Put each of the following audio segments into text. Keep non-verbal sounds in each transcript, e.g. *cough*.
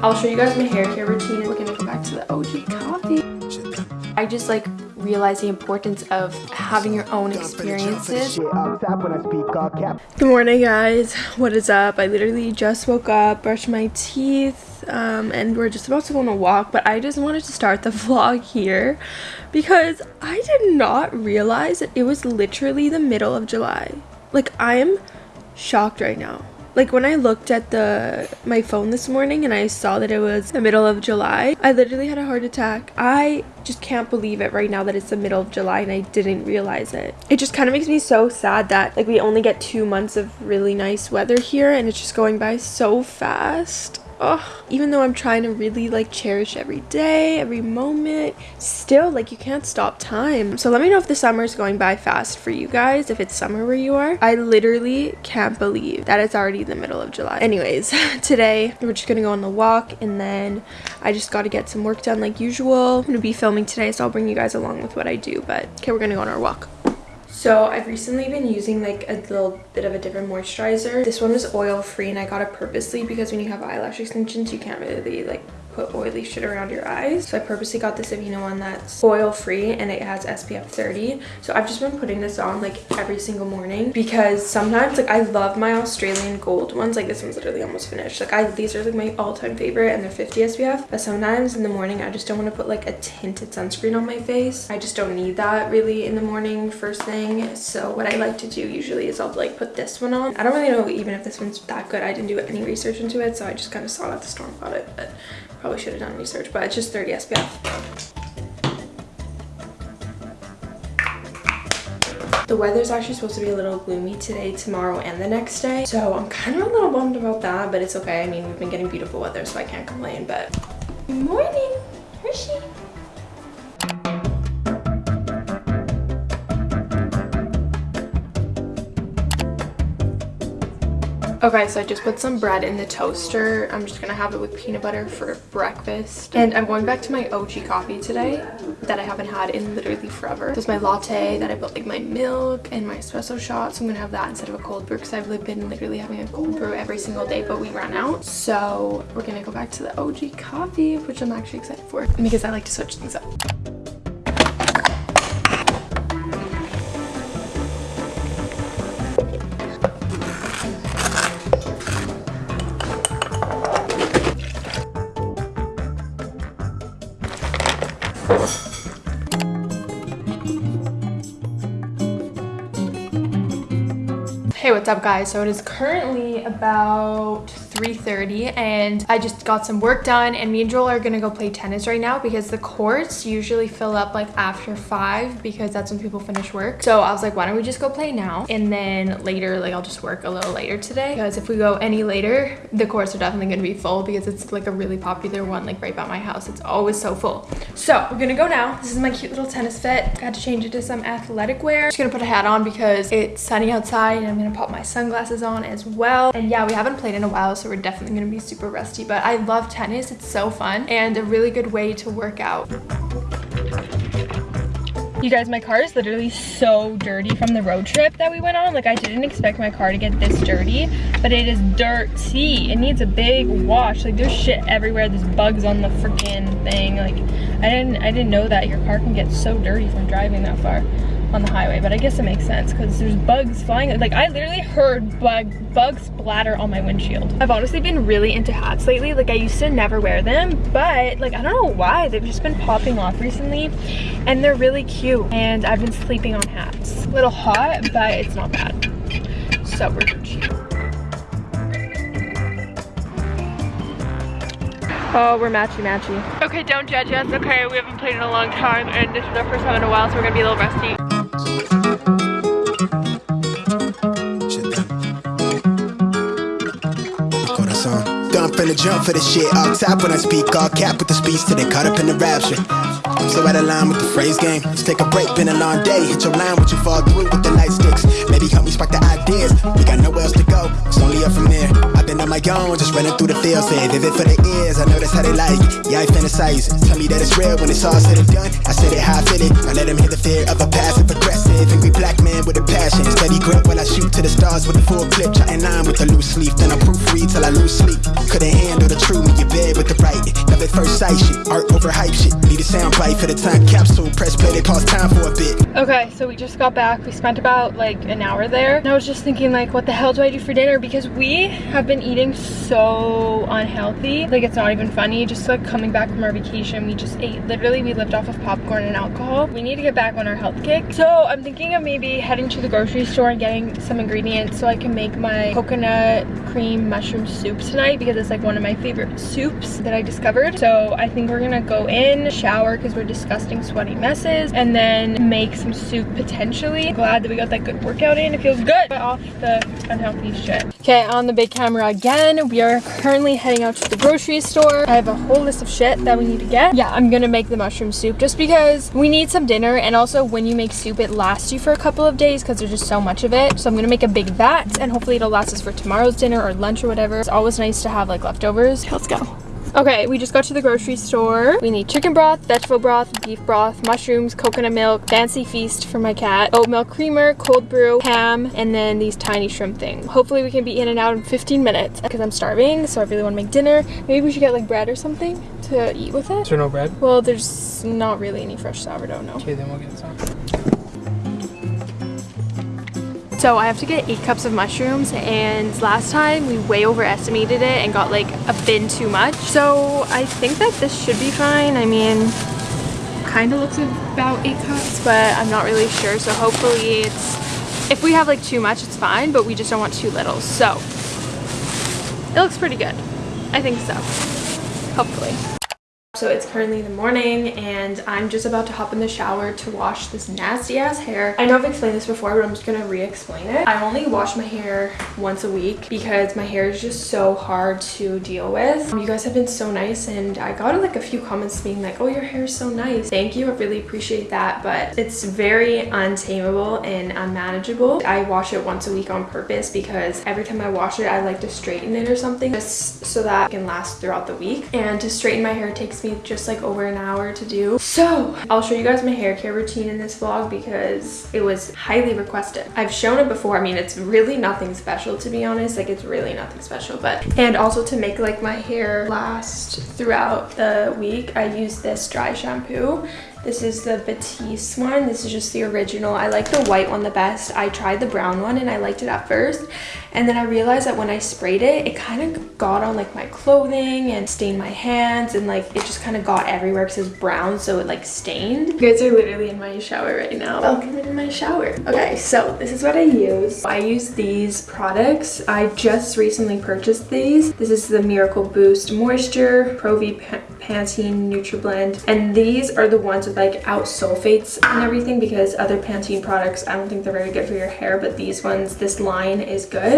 I'll show you guys my hair care routine. We're gonna go back to the OG coffee. I just like realize the importance of having your own experiences. Good morning guys, what is up? I literally just woke up, brushed my teeth, um, and we're just about to go on a walk, but I just wanted to start the *laughs* vlog here because I did not realize that it was literally the middle of July. Like I am shocked right now like when I looked at the my phone this morning and I saw that it was the middle of July, I literally had a heart attack. I just can't believe it right now that it's the middle of July and I didn't realize it. It just kind of makes me so sad that like we only get two months of really nice weather here and it's just going by so fast oh, even though I'm trying to really like cherish every day, every moment, still like you can't stop time. So let me know if the summer is going by fast for you guys, if it's summer where you are. I literally can't believe that it's already the middle of July. Anyways, *laughs* today we're just gonna go on the walk and then I just got to get some work done like usual. I'm gonna be filming today, so I'll bring you guys along with what I do, but okay, we're gonna go on our walk. So I've recently been using like a little bit of a different moisturizer. This one was oil free and I got it purposely because when you have eyelash extensions you can't really like put oily shit around your eyes. So I purposely got this Aveeno one that's oil free and it has SPF 30. So I've just been putting this on like every single morning because sometimes like I love my Australian gold ones. Like this one's literally almost finished. Like I these are like my all-time favorite and they're 50 SPF. But sometimes in the morning I just don't want to put like a tinted sunscreen on my face. I just don't need that really in the morning first thing. So what I like to do usually is I'll like put this one on. I don't really know even if this one's that good. I didn't do any research into it so I just kind of saw it at the store and bought it. But Probably should have done research, but it's just 30 SPF. The weather's actually supposed to be a little gloomy today, tomorrow, and the next day. So I'm kind of a little bummed about that, but it's okay. I mean, we've been getting beautiful weather, so I can't complain, but... Good morning, Hershey. Okay, so I just put some bread in the toaster. I'm just gonna have it with peanut butter for breakfast. And I'm going back to my OG coffee today that I haven't had in literally forever. This is my latte that I put like my milk and my espresso shot. So I'm gonna have that instead of a cold brew because I've been literally having a cold brew every single day, but we ran out. So we're gonna go back to the OG coffee, which I'm actually excited for because I like to switch things up. Hey, what's up guys? So it is currently about 3.30 and I just got some work done and me and Joel are gonna go play tennis right now because the courts usually fill up like after 5 because that's when people finish work. So I was like, why don't we just go play now? And then later, like I'll just work a little later today because if we go any later, the courts are definitely gonna be full because it's like a really popular one like right by my house. It's always so full. So we're gonna go now. This is my cute little tennis fit. Got to change it to some athletic wear. Just gonna put a hat on because it's sunny outside and I'm gonna pop my sunglasses on as well. And yeah, we haven't played in a while so we're definitely gonna be super rusty, but I love tennis. It's so fun and a really good way to work out. You guys, my car is literally so dirty from the road trip that we went on. Like I didn't expect my car to get this dirty, but it is dirty. It needs a big wash. Like there's shit everywhere. There's bugs on the freaking thing. Like I didn't I didn't know that your car can get so dirty from driving that far on the highway, but I guess it makes sense because there's bugs flying. Like I literally heard bug bugs splatter on my windshield. I've honestly been really into hats lately. Like I used to never wear them, but like I don't know why. They've just been popping off recently and they're really cute. And I've been sleeping on hats. A little hot, but it's not bad. So we're cheap. Oh, we're matchy matchy. Okay, don't judge us. Okay, we haven't played in a long time and this is our first time in a while, so we're gonna be a little rusty. Corazon. Gun jump for the shit. All top when I speak, all cap with the speech till they caught up in the rapture. I'm so out of line with the phrase game. Let's take a break, been a long day. Hit your line, what you fall through with the light sticks. Maybe help me spark the ideas. We got nowhere else to go, it's only up from there. Been on my own, just running through the fields. Say vivid for the ears, I know that's how they like. Yeah, I fantasize. Tell me that it's real when it's all said and done. I said it how I feel it. I let them hear the fear of a passive aggressive. Angry black man with a passion. Steady grip while I shoot to the stars with a full clip. Trying line with a loose leaf. Then I proofread till I lose sleep. Couldn't handle the truth when you bed with the right. Love at first sight shit. Art over hype shit. Need a sound bite for the time capsule. Press play, they pause time for a bit. Okay, so we just got back. We spent about like an hour there. And I was just thinking like, what the hell do I do for dinner? Because we have been eating so unhealthy. Like it's not even funny. Just like coming back from our vacation, we just ate. Literally, we lived off of popcorn and alcohol. We need to get back on our health kick. So I'm thinking of maybe heading to the grocery store and getting some ingredients so I can make my coconut cream mushroom soup tonight because it's like one of my favorite soups that I discovered. So I think we're gonna go in, shower because we're disgusting sweaty messes, and then make some soup potentially. Glad that we got that good workout in. It feels good. Get off the unhealthy shit. Okay, on the big camera again. We are currently heading out to the grocery store. I have a whole list of shit that we need to get. Yeah, I'm gonna make the mushroom soup just because we need some dinner and also when you make soup it lasts you for a couple of days because there's just so much of it. So I'm gonna make a big vat and hopefully it'll last us for tomorrow's dinner or lunch or whatever. It's always nice to have like leftovers. Let's go. Okay, we just got to the grocery store. We need chicken broth, vegetable broth, beef broth, mushrooms, coconut milk, fancy feast for my cat, oat milk creamer, cold brew, ham, and then these tiny shrimp things. Hopefully we can be in and out in 15 minutes because I'm starving, so I really want to make dinner. Maybe we should get like bread or something to eat with it. Is there no bread? Well, there's not really any fresh sourdough, no. Okay, then we'll get some. So I have to get eight cups of mushrooms and last time we way overestimated it and got like a bin too much. So I think that this should be fine. I mean, kind of looks about eight cups, but I'm not really sure. So hopefully it's, if we have like too much, it's fine, but we just don't want too little. So it looks pretty good. I think so, hopefully. So it's currently the morning and I'm just about to hop in the shower to wash this nasty ass hair. I know I've explained this before, but I'm just gonna re-explain it. I only wash my hair once a week because my hair is just so hard to deal with. Um, you guys have been so nice and I got like a few comments being like, oh, your hair is so nice. Thank you, I really appreciate that, but it's very untamable and unmanageable. I wash it once a week on purpose because every time I wash it, I like to straighten it or something just so that it can last throughout the week. And to straighten my hair takes me just like over an hour to do. So I'll show you guys my hair care routine in this vlog because it was highly requested. I've shown it before. I mean, it's really nothing special to be honest. Like it's really nothing special, but and also to make like my hair last throughout the week, I use this dry shampoo this is the Batiste one. This is just the original. I like the white one the best. I tried the brown one and I liked it at first. And then I realized that when I sprayed it, it kind of got on like my clothing and stained my hands and like it just kind of got everywhere because it's brown so it like stained. You guys are literally in my shower right now. Oh. Welcome in my shower. Okay, so this is what I use. I use these products. I just recently purchased these. This is the Miracle Boost Moisture, Pro V Pantene NutriBlend. And these are the ones with like out sulfates and everything because other Pantene products, I don't think they're very good for your hair, but these ones, this line is good.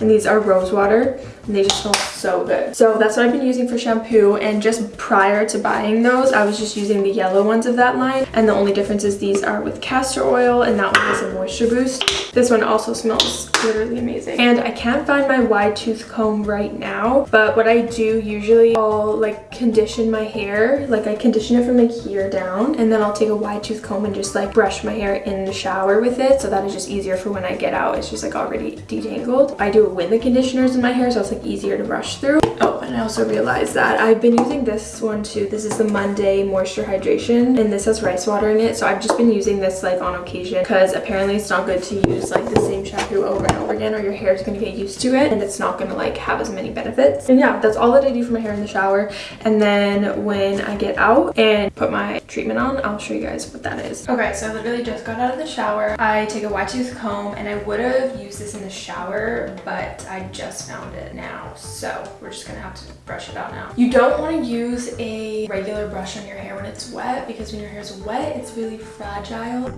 And these are rose water and they just smell so good. So that's what I've been using for shampoo and just prior to buying those, I was just using the yellow ones of that line. And the only difference is these are with castor oil and that one is a moisture boost. This one also smells literally amazing. And I can't find my wide tooth comb right now, but what I do usually, I'll like condition my hair. Like I condition it from like here down and then I'll take a wide tooth comb and just like brush my hair in the shower with it. So that is just easier for when I get out. It's just like already detangled. I do it with the conditioners in my hair so it's like easier to brush through. Oh, and I also realized that I've been using this one too. This is the Monday Moisture Hydration and this has rice water in it. So I've just been using this like on occasion because apparently it's not good to use like the same shampoo over over again or your hair is going to get used to it and it's not going to like have as many benefits. And yeah, that's all that I do for my hair in the shower. And then when I get out and put my treatment on, I'll show you guys what that is. Okay, so I literally just got out of the shower. I take a wide tooth comb and I would have used this in the shower, but I just found it now. So we're just gonna have to brush it out now. You don't want to use a regular brush on your hair when it's wet because when your hair is wet, it's really fragile.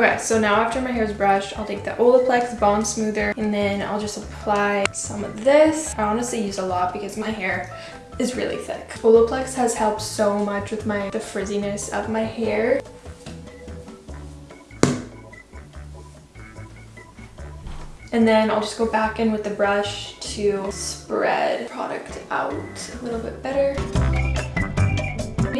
Okay, so now after my hair is brushed, I'll take the Olaplex Bond Smoother and then I'll just apply some of this. I honestly use a lot because my hair is really thick. Olaplex has helped so much with my the frizziness of my hair. And then I'll just go back in with the brush to spread product out a little bit better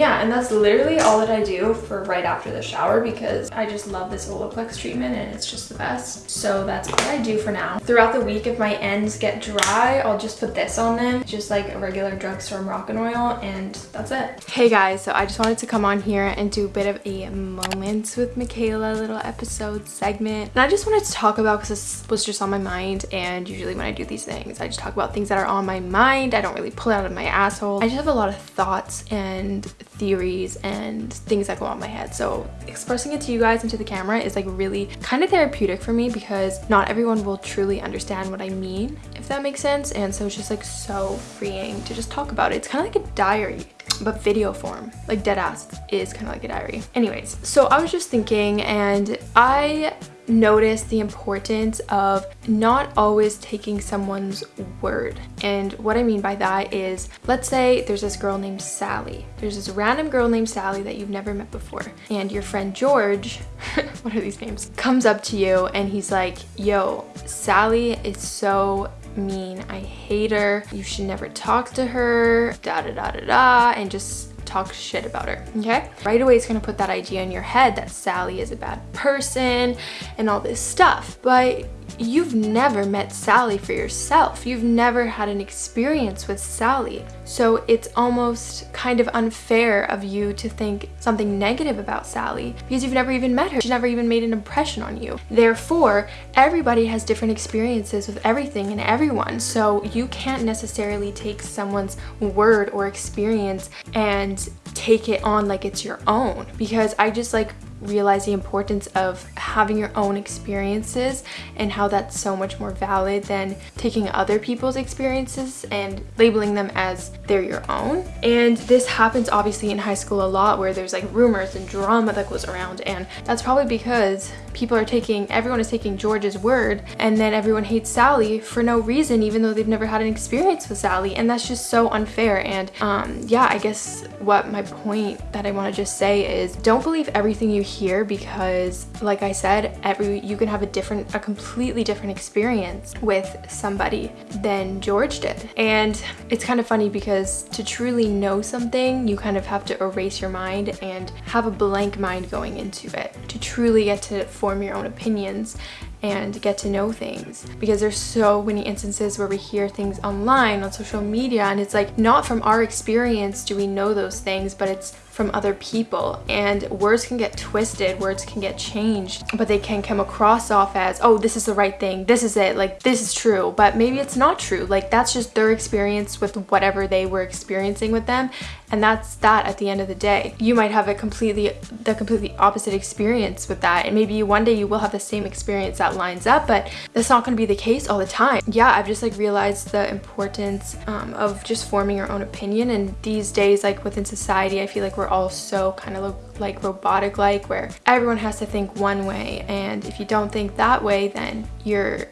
yeah, and that's literally all that I do for right after the shower because I just love this Olaplex treatment and it's just the best. So that's what I do for now. Throughout the week, if my ends get dry, I'll just put this on them. Just like a regular drugstore Moroccan oil and that's it. Hey guys, so I just wanted to come on here and do a bit of a moments with Michaela little episode segment. And I just wanted to talk about because this was just on my mind and usually when I do these things, I just talk about things that are on my mind. I don't really pull it out of my asshole. I just have a lot of thoughts and theories and things that go on my head. So expressing it to you guys into the camera is like really kind of therapeutic for me because not everyone will truly understand what I mean, if that makes sense. And so it's just like so freeing to just talk about it. It's kind of like a diary but video form like dead ass is kind of like a diary anyways so i was just thinking and i notice the importance of not always taking someone's word. And what I mean by that is, let's say there's this girl named Sally. There's this random girl named Sally that you've never met before. And your friend George, *laughs* what are these names, comes up to you and he's like, yo, Sally is so mean. I hate her. You should never talk to her, da da da da da, and just talk shit about her, okay? Right away, it's gonna put that idea in your head that Sally is a bad person and all this stuff. But you've never met Sally for yourself. You've never had an experience with Sally. So it's almost kind of unfair of you to think something negative about Sally because you've never even met her. She's never even made an impression on you. Therefore, everybody has different experiences with everything and everyone. So you can't necessarily take someone's word or experience and take it on like it's your own because I just like realize the importance of having your own experiences and how that's so much more valid than taking other people's experiences and labeling them as they're your own. And this happens obviously in high school a lot where there's like rumors and drama that goes around and that's probably because people are taking, everyone is taking George's word and then everyone hates Sally for no reason even though they've never had an experience with Sally and that's just so unfair and um, yeah I guess what my point that I want to just say is don't believe everything you hear because like I said every you can have a different a completely different experience with somebody than George did. And it's kind of funny because to truly know something you kind of have to erase your mind and have a blank mind going into it to truly get to form your own opinions and get to know things. Because there's so many instances where we hear things online on social media and it's like not from our experience do we know those things but it's from other people and words can get twisted words can get changed but they can come across off as oh this is the right thing this is it like this is true but maybe it's not true like that's just their experience with whatever they were experiencing with them and that's that at the end of the day. You might have a completely the completely opposite experience with that. And maybe one day you will have the same experience that lines up but that's not going to be the case all the time. Yeah i've just like realized the importance um, of just forming your own opinion. And these days like within society i feel like we're all so kind of like robotic like where everyone has to think one way. And if you don't think that way then you're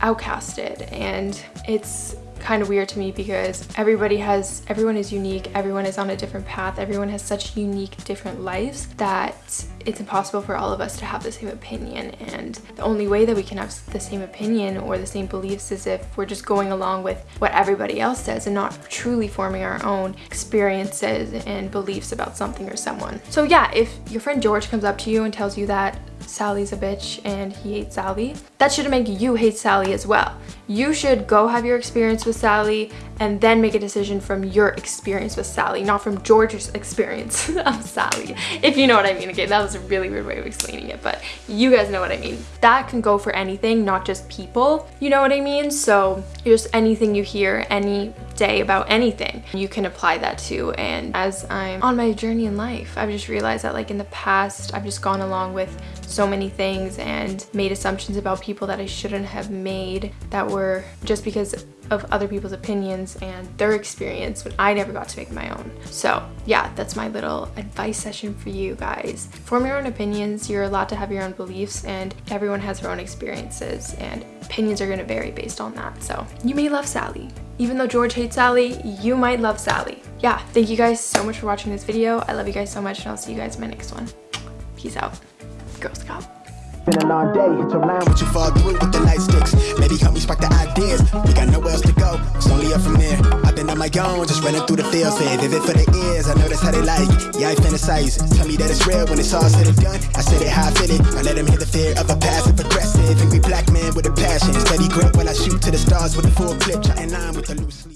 outcasted. And it's kind of weird to me because everybody has everyone is unique everyone is on a different path everyone has such unique different lives that it's impossible for all of us to have the same opinion and the only way that we can have the same opinion or the same beliefs is if we're just going along with what everybody else says and not truly forming our own experiences and beliefs about something or someone. So yeah, if your friend George comes up to you and tells you that Sally's a bitch and he hates Sally, that should make you hate Sally as well. You should go have your experience with Sally and then make a decision from your experience with Sally, not from George's experience *laughs* of Sally, if you know what I mean. Okay, that was a really weird way of explaining it, but you guys know what I mean. That can go for anything, not just people, you know what I mean? So just anything you hear any day about anything, you can apply that to. And as I'm on my journey in life, I've just realized that like in the past, I've just gone along with so many things and made assumptions about people that I shouldn't have made that were just because of other people's opinions and their experience when I never got to make my own. So yeah, that's my little advice session for you guys. Form your own opinions, you're allowed to have your own beliefs and everyone has their own experiences and opinions are gonna vary based on that. So you may love Sally, even though George hates Sally, you might love Sally. Yeah, thank you guys so much for watching this video. I love you guys so much and I'll see you guys in my next one. Peace out. Girl Scout. Been a long day, hit your line, what you fall through with the light sticks? Maybe help me spark the ideas. We got nowhere else to go, it's only up from there. I've been on my own, just running through the field, say vivid for the ears. I know that's how they like. Yeah, I fantasize. Tell me that it's real when it's all said and done. I said it how I feel it. I let them hear the fear of a passive aggressive, angry black man with a passion. Steady grip while I shoot to the stars with a full clip, trying line with the loose sleep.